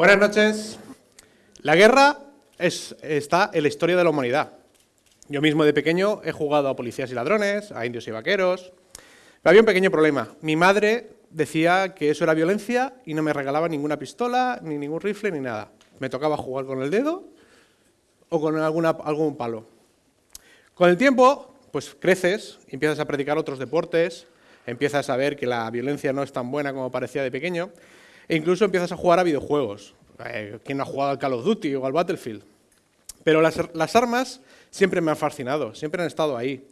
Buenas noches. La guerra es, está en la historia de la humanidad. Yo mismo de pequeño he jugado a policías y ladrones, a indios y vaqueros. Pero había un pequeño problema. Mi madre decía que eso era violencia y no me regalaba ninguna pistola, ni ningún rifle, ni nada. Me tocaba jugar con el dedo o con algún palo. Con el tiempo, pues creces, empiezas a practicar otros deportes, empiezas a ver que la violencia no es tan buena como parecía de pequeño, e incluso empiezas a jugar a videojuegos. Eh, ¿Quién ha jugado al Call of Duty o al Battlefield? Pero las, armas siempre me han fascinado, siempre han estado ahí.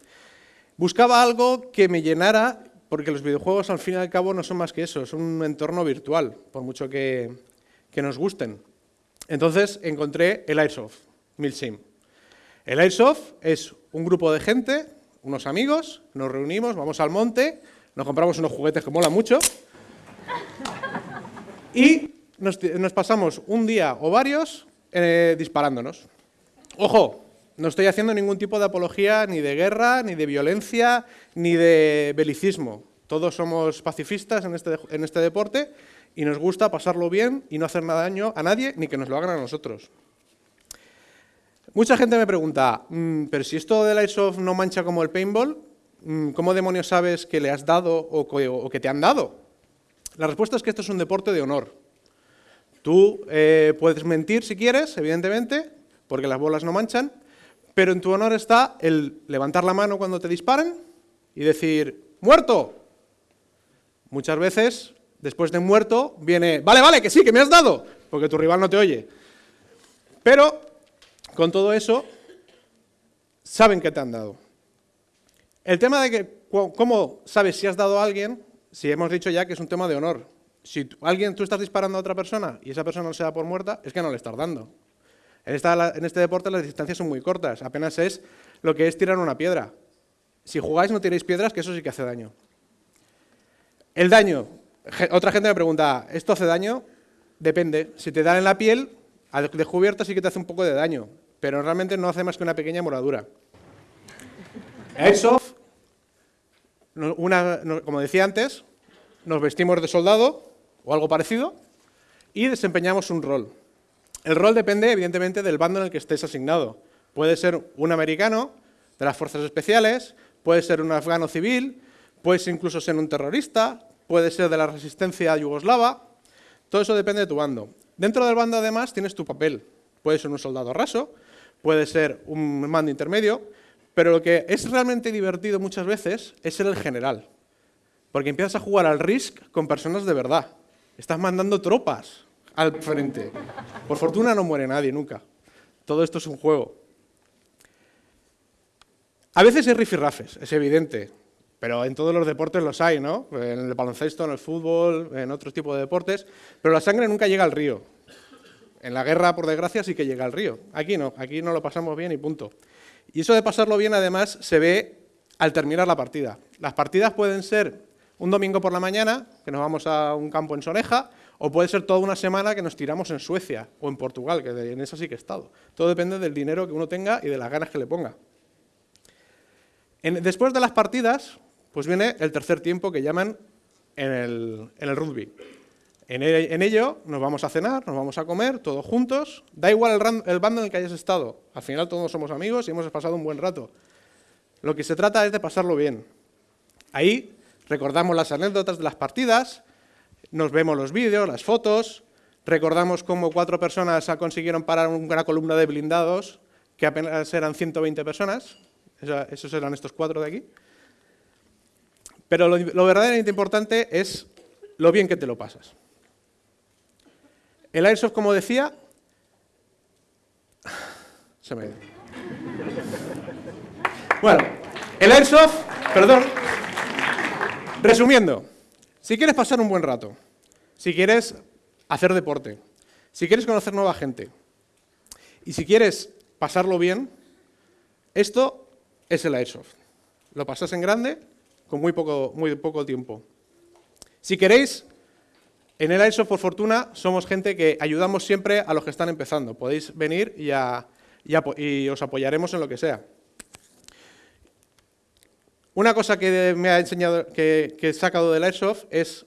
Buscaba algo que me llenara, porque los videojuegos al fin y al cabo no son más que eso, es un entorno virtual, por mucho que, que nos gusten. Entonces encontré el Airsoft, Milsim. El Airsoft es un grupo de gente, unos amigos, nos reunimos, vamos al monte, nos compramos unos juguetes que mola mucho y nos, pasamos un día o varios eh, disparándonos. Ojo, no estoy haciendo ningún tipo de apología ni de guerra, ni de violencia, ni de belicismo. Todos somos pacifistas en este, en este deporte y nos gusta pasarlo bien y no hacer nada daño a nadie, ni que nos lo hagan a nosotros. Mucha gente me pregunta, "Mm, pero si esto del Airsoft no mancha como el paintball, mm, ¿cómo demonios sabes que le has dado o que te han dado? La respuesta es que esto es un deporte de honor. Tú eh, puedes mentir si quieres, evidentemente, porque las bolas no manchan, pero en tu honor está el levantar la mano cuando te disparan y decir, ¡muerto! Muchas veces, después de muerto, viene, vale, vale, que sí, que me has dado, porque tu rival no te oye. Pero, con todo eso, saben que te han dado. El tema de que, cómo sabes si has dado a alguien, si hemos dicho ya que es un tema de honor. Si alguien, tú estás disparando a otra persona y esa persona no se da por muerta, es que no le estás dando. En, este deporte las distancias son muy cortas, apenas es lo que es tirar una piedra. Si jugáis no tiréis piedras, que eso sí que hace daño. El daño. Otra gente me pregunta, ¿esto hace daño? Depende. Si te dan en la piel, a descubierta sí que te hace un poco de daño, pero realmente no hace más que una pequeña moradura. Airsoft, como decía antes, nos vestimos de soldado o algo parecido y desempeñamos un rol. El rol depende, evidentemente, del bando en el que estés asignado. Puede ser un americano de las fuerzas especiales, puede ser un afgano civil, puedes incluso ser un terrorista, puede ser de la resistencia yugoslava. Todo eso depende de tu bando. Dentro del bando, además, tienes tu papel. Puede ser un soldado raso, puede ser un mando intermedio, pero lo que es realmente divertido muchas veces es ser el general. Porque empiezas a jugar al Risk con personas de verdad. Estás mandando tropas al frente. Por fortuna no muere nadie nunca. Todo esto es un juego. A veces hay rifirrafes, es evidente, pero en todos los deportes los hay, ¿no? En el baloncesto, en el fútbol, en otros tipos de deportes, pero la sangre nunca llega al río. En la guerra, por desgracia, sí que llega al río. Aquí no, aquí no lo pasamos bien y punto. Y eso de pasarlo bien, además, se ve al terminar la partida. Las partidas pueden ser un domingo por la mañana, que nos vamos a un campo en Soneja, o puede ser toda una semana que nos tiramos en Suecia o en Portugal, que en esa sí que he estado. Todo depende del dinero que uno tenga y de las ganas que le ponga. Después de las partidas, pues viene el tercer tiempo que llaman en el rugby. En, e- en ello nos vamos a cenar, nos vamos a comer, todos juntos. Da igual el, el bando en el que hayas estado. Al final todos somos amigos y hemos pasado un buen rato. Lo que se trata es de pasarlo bien. Ahí recordamos las anécdotas de las partidas, nos vemos los vídeos, las fotos, recordamos cómo cuatro personas consiguieron parar una columna de blindados, que apenas eran 120 personas, esos eran estos cuatro de aquí. Pero lo verdaderamente importante es lo bien que te lo pasas. El Airsoft, como decía, se me. Bueno, el Airsoft, perdón, resumiendo, si quieres pasar un buen rato, si quieres hacer deporte, si quieres conocer nueva gente y si quieres pasarlo bien, esto es el Airsoft. Lo pasas en grande con muy poco, muy poco tiempo. Si queréis, en el Airsoft, por fortuna, somos gente que ayudamos siempre a los que están empezando. Podéis venir y, a- y os apoyaremos en lo que sea. Una cosa que me ha enseñado, que, que he sacado del Airsoft es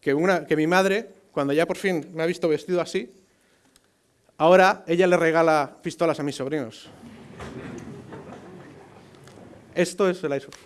que, una, que mi madre, cuando ya por fin me ha visto vestido así, Ahora ella le regala pistolas a mis sobrinos. Esto es el iSurf.